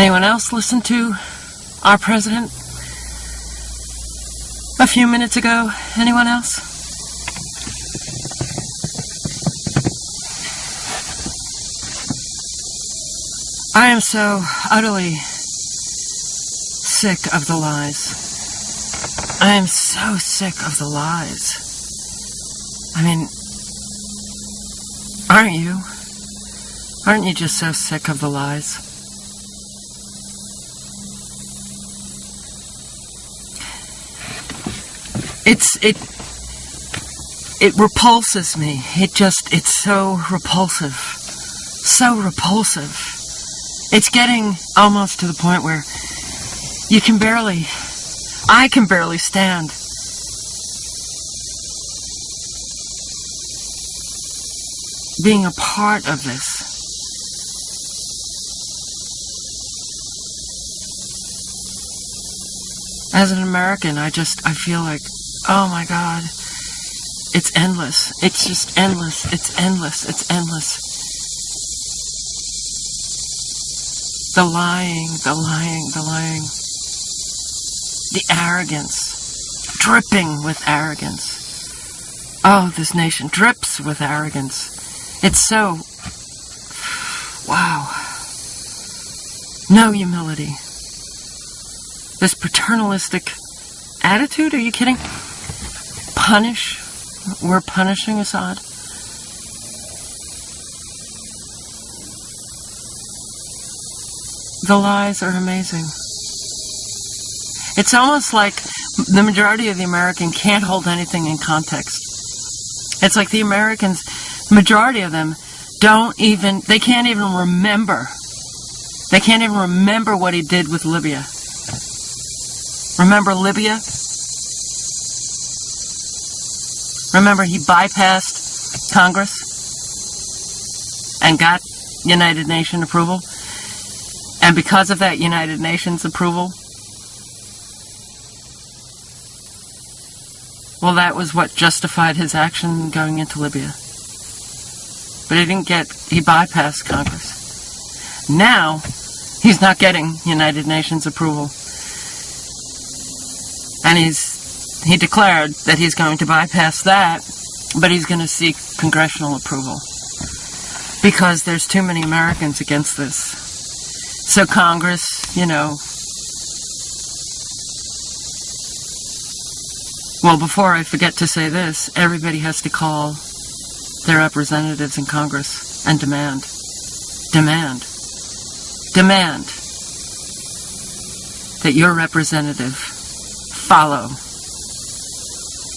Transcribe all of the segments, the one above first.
Anyone else listen to our president a few minutes ago? Anyone else? I am so utterly sick of the lies. I am so sick of the lies. I mean, aren't you? Aren't you just so sick of the lies? It's it it repulses me. It just it's so repulsive. So repulsive. It's getting almost to the point where you can barely I can barely stand. Being a part of this. As an American, I just, I feel like, oh my God, it's endless. It's just endless. It's endless. It's endless. The lying, the lying, the lying the arrogance, dripping with arrogance. Oh, this nation drips with arrogance. It's so. Wow. No humility. This paternalistic attitude? Are you kidding? Punish? We're punishing Assad? The lies are amazing. It's almost like the majority of the American can't hold anything in context. It's like the Americans, majority of them, don't even, they can't even remember. They can't even remember what he did with Libya. Remember Libya? Remember he bypassed Congress and got United Nations approval? And because of that United Nations approval, Well, that was what justified his action going into Libya. But he didn't get, he bypassed Congress. Now, he's not getting United Nations approval. And he's, he declared that he's going to bypass that, but he's going to seek congressional approval. Because there's too many Americans against this. So Congress, you know, Well, before I forget to say this, everybody has to call their representatives in Congress and demand, demand, demand that your representative follow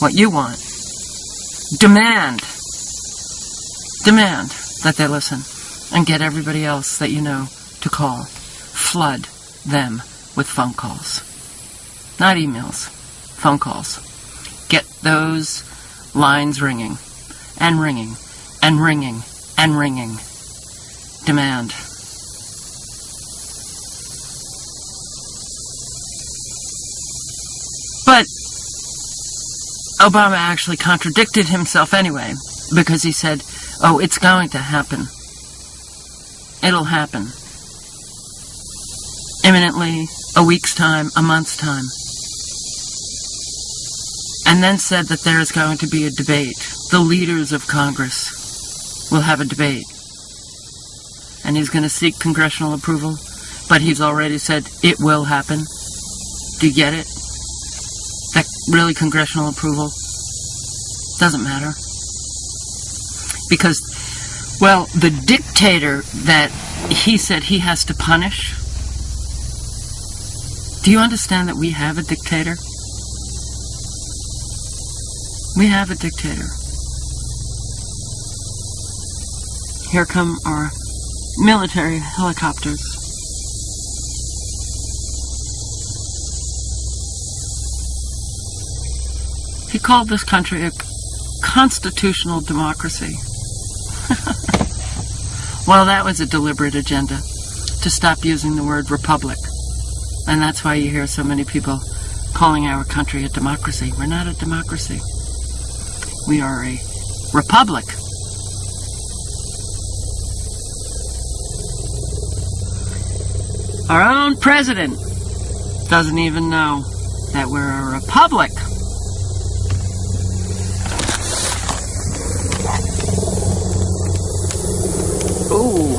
what you want. Demand, demand that they listen and get everybody else that you know to call. Flood them with phone calls. Not emails, phone calls get those lines ringing and ringing and ringing and ringing. Demand. But Obama actually contradicted himself anyway because he said, oh, it's going to happen. It'll happen. Imminently, a week's time, a month's time and then said that there is going to be a debate. The leaders of Congress will have a debate. And he's going to seek congressional approval, but he's already said it will happen. Do you get it? That really congressional approval doesn't matter. Because, well, the dictator that he said he has to punish, do you understand that we have a dictator? We have a dictator. Here come our military helicopters. He called this country a constitutional democracy. well, that was a deliberate agenda to stop using the word republic. And that's why you hear so many people calling our country a democracy. We're not a democracy. We are a republic. Our own president doesn't even know that we're a republic. Ooh,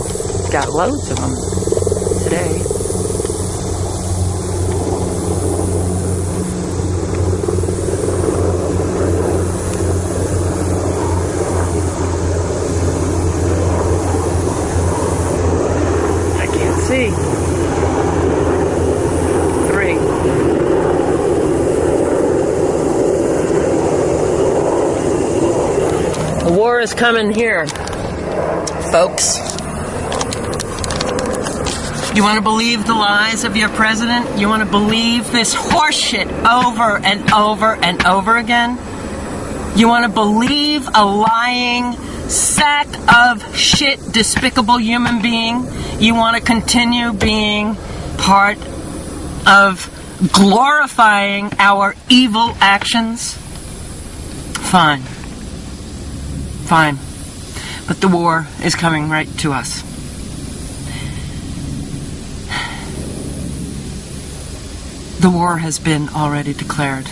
got loads of them today. I can't see. Three. The war is coming here, folks. You want to believe the lies of your president? You want to believe this horseshit over and over and over again? You want to believe a lying sack of shit, despicable human being? You want to continue being part of glorifying our evil actions? Fine. Fine. But the war is coming right to us. The war has been already declared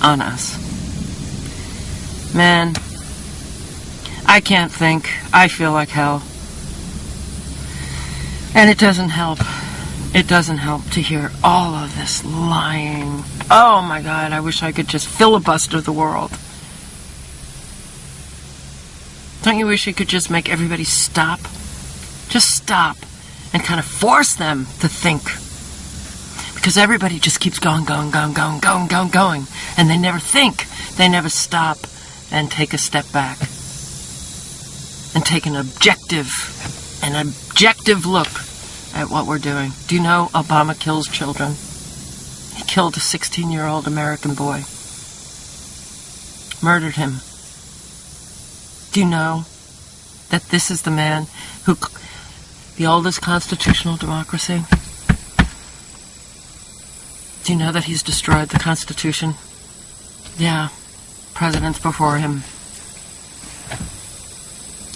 on us. Man, I can't think. I feel like hell. And it doesn't help. It doesn't help to hear all of this lying. Oh my god, I wish I could just filibuster the world. Don't you wish you could just make everybody stop? Just stop and kind of force them to think. Because everybody just keeps going, going, going, going, going, going, going. And they never think. They never stop and take a step back. And take an objective, an objective look at what we're doing. Do you know Obama kills children? He killed a 16 year old American boy. Murdered him. Do you know that this is the man who, the oldest constitutional democracy? Do you know that he's destroyed the Constitution? Yeah, presidents before him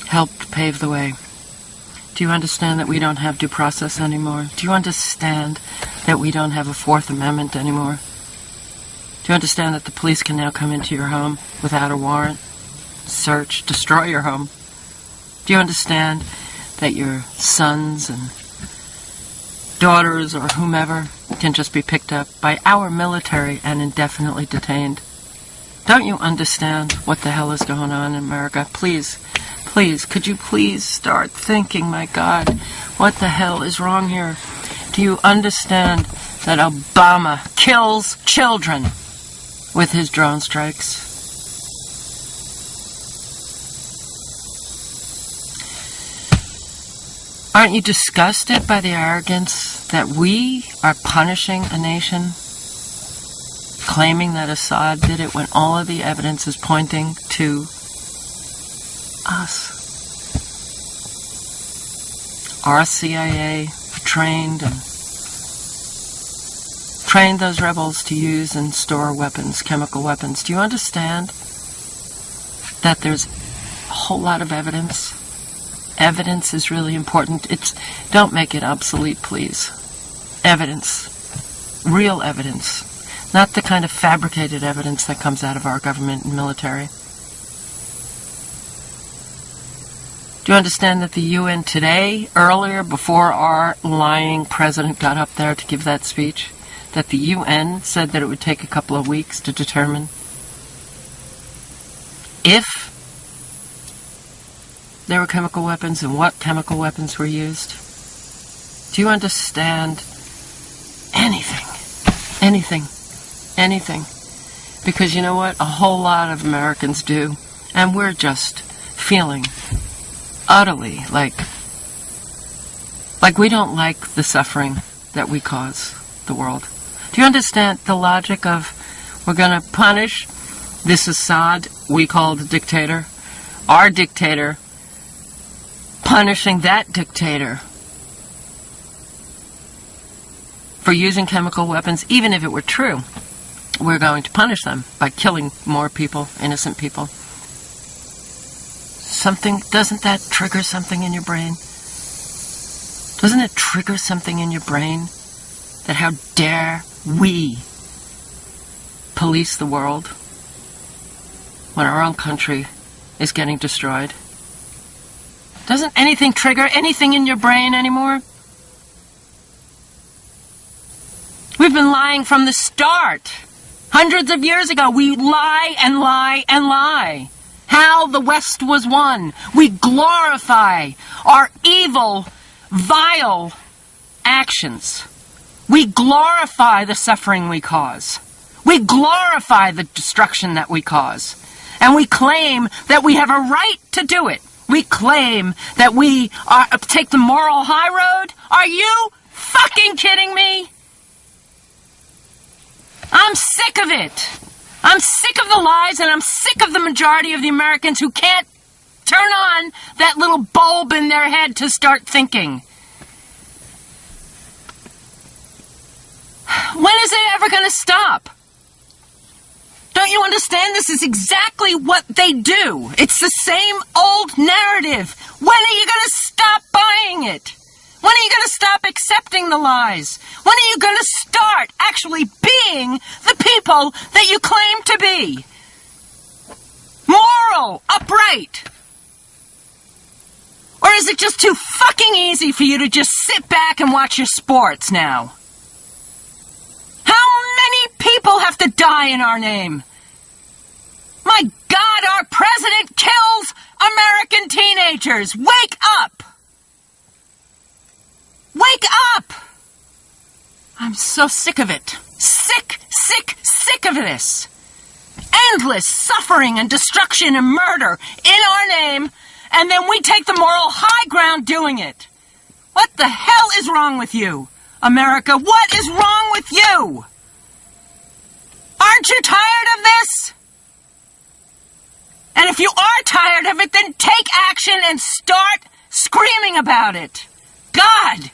helped pave the way. Do you understand that we don't have due process anymore? Do you understand that we don't have a Fourth Amendment anymore? Do you understand that the police can now come into your home without a warrant, search, destroy your home? Do you understand that your sons and daughters or whomever can just be picked up by our military and indefinitely detained? Don't you understand what the hell is going on in America? Please, please, could you please start thinking, my God, what the hell is wrong here? Do you understand that Obama kills children with his drone strikes? Aren't you disgusted by the arrogance that we are punishing a nation, claiming that Assad did it when all of the evidence is pointing to us? Our CIA trained and trained those rebels to use and store weapons, chemical weapons. Do you understand that there's a whole lot of evidence? Evidence is really important. It's don't make it obsolete, please. Evidence. Real evidence. Not the kind of fabricated evidence that comes out of our government and military. Do you understand that the UN today, earlier, before our lying president got up there to give that speech, that the UN said that it would take a couple of weeks to determine if there were chemical weapons and what chemical weapons were used? Do you understand anything? Anything. Anything. Because you know what? A whole lot of Americans do. And we're just feeling utterly like like we don't like the suffering that we cause the world. Do you understand the logic of we're going to punish this Assad we call the dictator, our dictator, punishing that dictator for using chemical weapons, even if it were true, we're going to punish them by killing more people, innocent people. Something, doesn't that trigger something in your brain? Doesn't it trigger something in your brain? That how dare we police the world when our own country is getting destroyed? Doesn't anything trigger anything in your brain anymore? We've been lying from the start. Hundreds of years ago, we lie and lie and lie. How the West was won. We glorify our evil, vile actions. We glorify the suffering we cause. We glorify the destruction that we cause. And we claim that we have a right to do it. We claim that we are, uh, take the moral high road. Are you fucking kidding me? I'm sick of it. I'm sick of the lies and I'm sick of the majority of the Americans who can't turn on that little bulb in their head to start thinking. When is it ever going to stop? Don't you understand? This is exactly what they do. It's the same old narrative. When are you going to stop buying it? When are you going to stop accepting the lies? When are you going to start actually being the people that you claim to be? Moral, upright. Or is it just too fucking easy for you to just sit back and watch your sports now? People have to die in our name? My God, our president kills American teenagers. Wake up! Wake up! I'm so sick of it. Sick, sick, sick of this. Endless suffering and destruction and murder in our name, and then we take the moral high ground doing it. What the hell is wrong with you, America? What is wrong with you? Aren't you tired of this? And if you are tired of it, then take action and start screaming about it. God!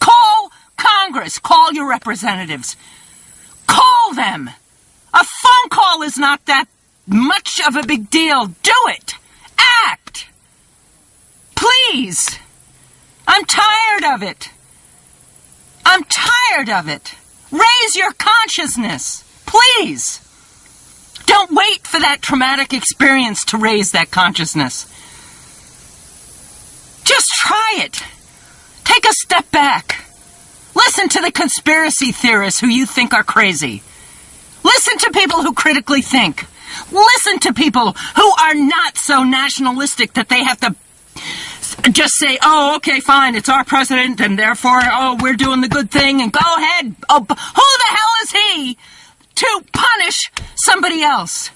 Call Congress. Call your representatives. Call them. A phone call is not that much of a big deal. Do it. Act. Please. I'm tired of it. I'm tired of it. Raise your consciousness. Please. Don't wait for that traumatic experience to raise that consciousness. Just try it. Take a step back. Listen to the conspiracy theorists who you think are crazy. Listen to people who critically think. Listen to people who are not so nationalistic that they have to just say, oh, okay, fine, it's our president, and therefore, oh, we're doing the good thing, and go ahead. Oh, who the hell is he to punish somebody else?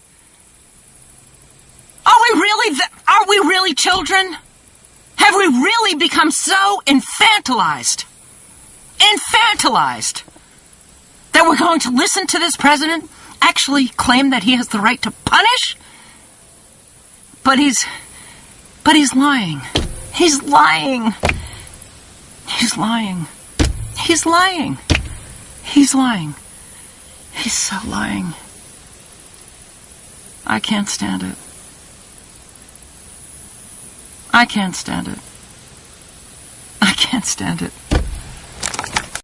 Are we really, are we really children? Have we really become so infantilized? Infantilized that we're going to listen to this president actually claim that he has the right to punish? But he's. But he's lying. He's lying. He's lying. He's lying. He's lying. He's so lying. I can't stand it. I can't stand it. I can't stand it.